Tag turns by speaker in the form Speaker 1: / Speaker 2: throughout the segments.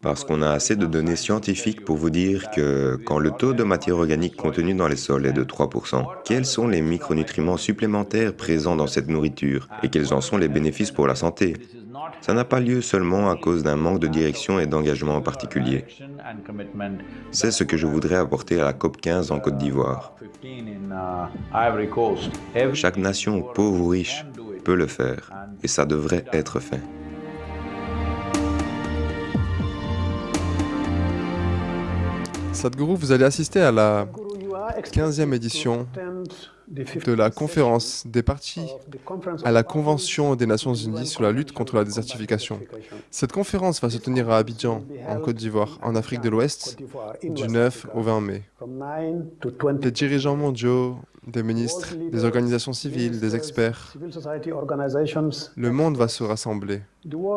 Speaker 1: Parce qu'on a assez de données scientifiques pour vous dire que quand le taux de matière organique contenu dans les sols est de 3%, quels sont les micronutriments supplémentaires présents dans cette nourriture et quels en sont les bénéfices pour la santé? Ça n'a pas lieu seulement à cause d'un manque de direction et d'engagement en particulier. C'est ce que je voudrais apporter à la COP 15 en Côte d'Ivoire. Chaque nation, pauvre ou riche, peut le faire, et ça devrait être fait.
Speaker 2: Sadhguru, vous allez assister à la 15e édition de la conférence des partis à la Convention des Nations Unies sur la lutte contre la désertification. Cette conférence va se tenir à Abidjan, en Côte d'Ivoire, en Afrique de l'Ouest, du 9 au 20 mai. Des dirigeants mondiaux, des ministres, des organisations civiles, des experts, le monde va se rassembler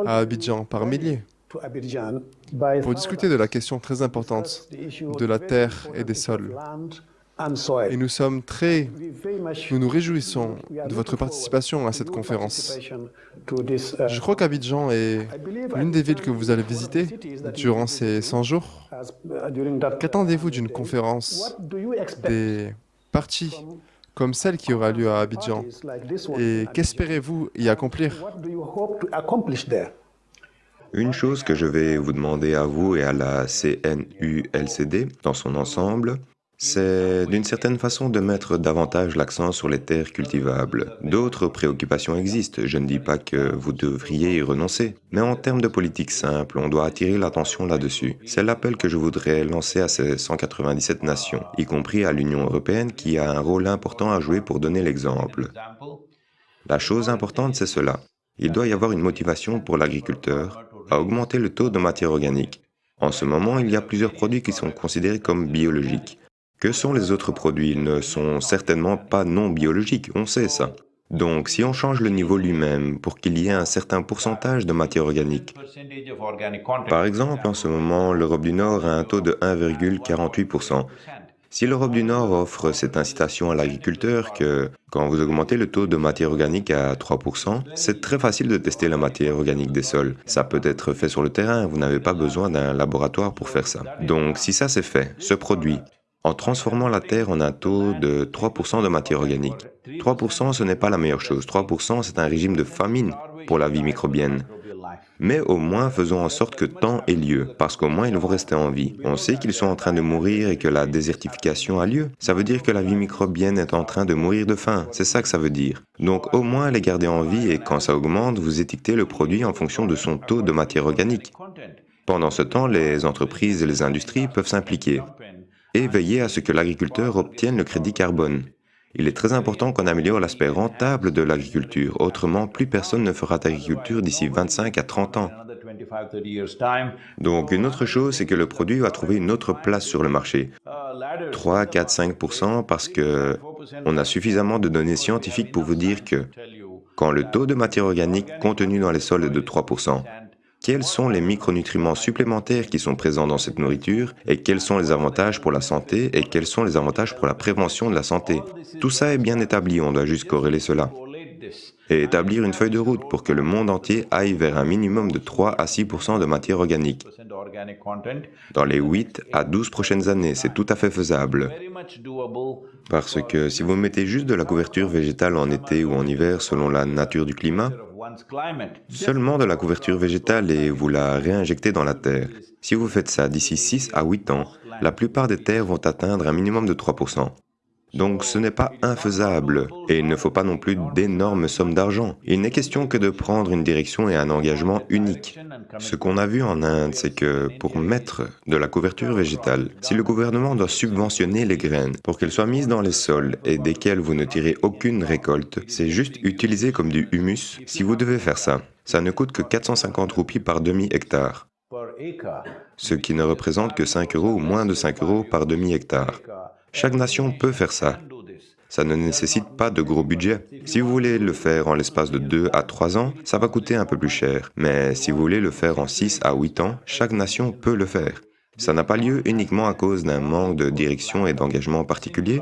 Speaker 2: à Abidjan par milliers pour discuter de la question très importante de la terre et des sols. Et nous sommes très... Nous nous réjouissons de votre participation à cette conférence. Je crois qu'Abidjan est l'une des villes que vous allez visiter durant ces 100 jours. Qu'attendez-vous d'une conférence des partis comme celle qui aura lieu à Abidjan? Et qu'espérez-vous y accomplir?
Speaker 1: Une chose que je vais vous demander à vous et à la CNULCD dans son ensemble, c'est d'une certaine façon de mettre davantage l'accent sur les terres cultivables. D'autres préoccupations existent, je ne dis pas que vous devriez y renoncer, mais en termes de politique simple, on doit attirer l'attention là-dessus. C'est l'appel que je voudrais lancer à ces 197 nations, y compris à l'Union européenne qui a un rôle important à jouer pour donner l'exemple. La chose importante, c'est cela. Il doit y avoir une motivation pour l'agriculteur, à augmenter le taux de matière organique. En ce moment, il y a plusieurs produits qui sont considérés comme biologiques. Que sont les autres produits? Ils ne sont certainement pas non biologiques, on sait ça. Donc, si on change le niveau lui-même pour qu'il y ait un certain pourcentage de matière organique, par exemple, en ce moment, l'Europe du Nord a un taux de 1,48%, si l'Europe du Nord offre cette incitation à l'agriculteur que quand vous augmentez le taux de matière organique à 3%, c'est très facile de tester la matière organique des sols. Ça peut être fait sur le terrain, vous n'avez pas besoin d'un laboratoire pour faire ça. Donc si ça c'est fait, ce produit, en transformant la terre en un taux de 3% de matière organique. 3% ce n'est pas la meilleure chose, 3% c'est un régime de famine pour la vie microbienne. Mais au moins faisons en sorte que temps ait lieu, parce qu'au moins ils vont rester en vie. On sait qu'ils sont en train de mourir et que la désertification a lieu. Ça veut dire que la vie microbienne est en train de mourir de faim, c'est ça que ça veut dire. Donc au moins les garder en vie et quand ça augmente, vous étiquetez le produit en fonction de son taux de matière organique. Pendant ce temps, les entreprises et les industries peuvent s'impliquer et veiller à ce que l'agriculteur obtienne le crédit carbone. Il est très important qu'on améliore l'aspect rentable de l'agriculture, autrement plus personne ne fera d'agriculture d'ici 25 à 30 ans. Donc une autre chose, c'est que le produit va trouver une autre place sur le marché. 3, 4, 5% parce que on a suffisamment de données scientifiques pour vous dire que quand le taux de matière organique contenu dans les sols est de 3 quels sont les micronutriments supplémentaires qui sont présents dans cette nourriture et quels sont les avantages pour la santé et quels sont les avantages pour la prévention de la santé? Tout ça est bien établi, on doit juste corréler cela. Et établir une feuille de route pour que le monde entier aille vers un minimum de 3 à 6% de matière organique. Dans les 8 à 12 prochaines années, c'est tout à fait faisable. Parce que si vous mettez juste de la couverture végétale en été ou en hiver selon la nature du climat, Seulement de la couverture végétale et vous la réinjectez dans la terre. Si vous faites ça d'ici 6 à 8 ans, la plupart des terres vont atteindre un minimum de 3%. Donc ce n'est pas infaisable, et il ne faut pas non plus d'énormes sommes d'argent. Il n'est question que de prendre une direction et un engagement unique. Ce qu'on a vu en Inde, c'est que pour mettre de la couverture végétale, si le gouvernement doit subventionner les graines pour qu'elles soient mises dans les sols et desquelles vous ne tirez aucune récolte, c'est juste utilisé comme du humus. Si vous devez faire ça, ça ne coûte que 450 roupies par demi-hectare, ce qui ne représente que 5 euros ou moins de 5 euros par demi-hectare. Chaque nation peut faire ça. Ça ne nécessite pas de gros budget. Si vous voulez le faire en l'espace de 2 à 3 ans, ça va coûter un peu plus cher. Mais si vous voulez le faire en 6 à 8 ans, chaque nation peut le faire. Ça n'a pas lieu uniquement à cause d'un manque de direction et d'engagement particulier.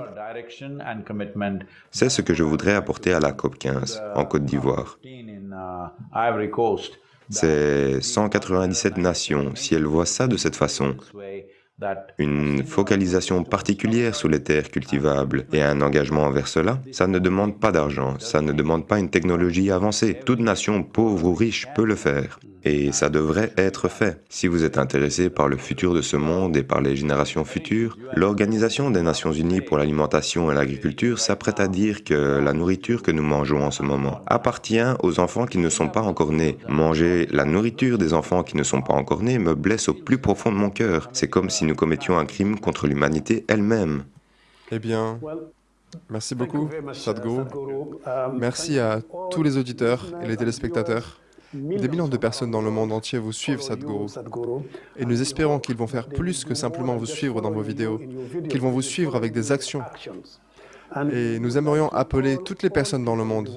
Speaker 1: C'est ce que je voudrais apporter à la COP 15 en Côte d'Ivoire. C'est 197 nations. Si elles voient ça de cette façon, une focalisation particulière sur les terres cultivables et un engagement envers cela, ça ne demande pas d'argent, ça ne demande pas une technologie avancée. Toute nation, pauvre ou riche, peut le faire. Et ça devrait être fait. Si vous êtes intéressé par le futur de ce monde et par les générations futures, l'Organisation des Nations Unies pour l'alimentation et l'agriculture s'apprête à dire que la nourriture que nous mangeons en ce moment appartient aux enfants qui ne sont pas encore nés. Manger la nourriture des enfants qui ne sont pas encore nés me blesse au plus profond de mon cœur. C'est comme si nous commettions un crime contre l'humanité elle-même.
Speaker 2: Eh bien, merci beaucoup, Sadhguru. Merci à tous les auditeurs et les téléspectateurs. Des millions de personnes dans le monde entier vous suivent, Sadhguru. Et nous espérons qu'ils vont faire plus que simplement vous suivre dans vos vidéos, qu'ils vont vous suivre avec des actions. Et nous aimerions appeler toutes les personnes dans le monde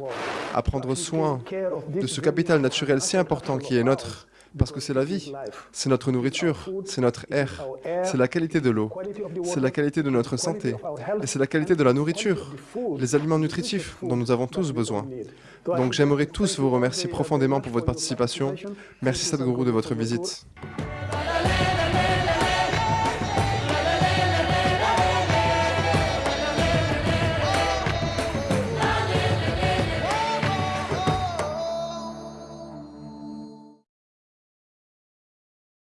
Speaker 2: à prendre soin de ce capital naturel si important qui est notre, parce que c'est la vie, c'est notre nourriture, c'est notre air, c'est la qualité de l'eau, c'est la qualité de notre santé, et c'est la qualité de la nourriture, les aliments nutritifs dont nous avons tous besoin. Donc j'aimerais tous vous remercier profondément pour votre participation. Merci Sadhguru de votre visite.